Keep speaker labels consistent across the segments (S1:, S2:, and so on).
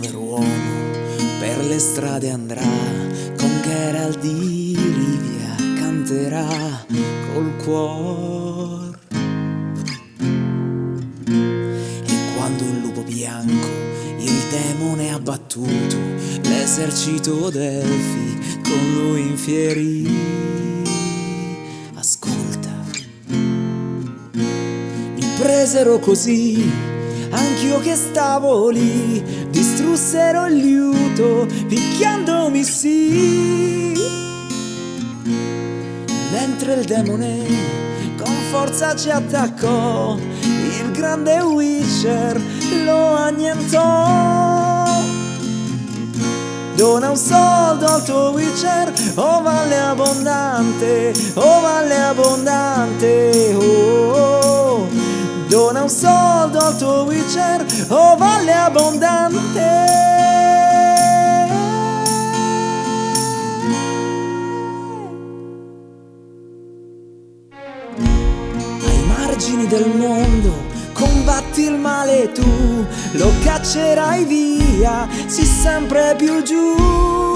S1: povero uomo per le strade andrà con Geralt di Rivia canterà col cuore e quando il lupo bianco il demone ha battuto l'esercito d'elfi con lui infierì. Ascolta. Mi presero così anch'io che stavo lì, distrussero il liuto, picchiandomi sì. Mentre il demone con forza ci attaccò, il grande Witcher lo annientò. Dona un soldo al tuo Witcher, oh valle abbondante, oh valle abbondante. Soldo al tuo Witcher, oh valle abbondante. Ai margini del mondo combatti il male tu, lo caccerai via, si sempre più giù.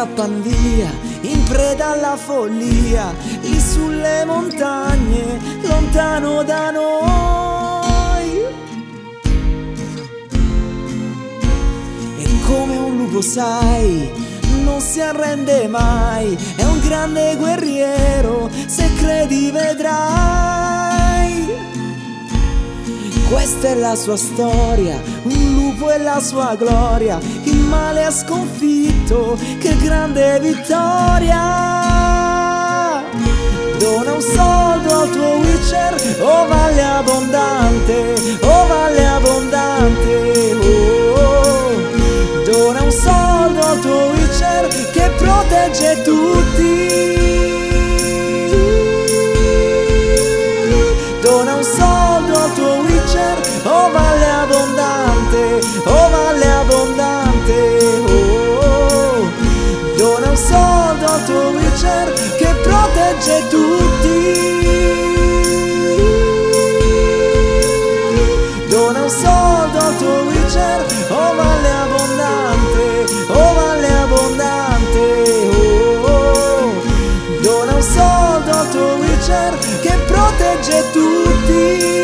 S1: Scappan via, in preda alla follia, lì sulle montagne, lontano da noi. E come un lupo sai, non si arrende mai, è un grande guerriero, se credi vedrai. Questa è la sua storia, lupo e la sua gloria, il male ha sconfitto, che grande vittoria! Dona un soldo al tuo protegge tutti.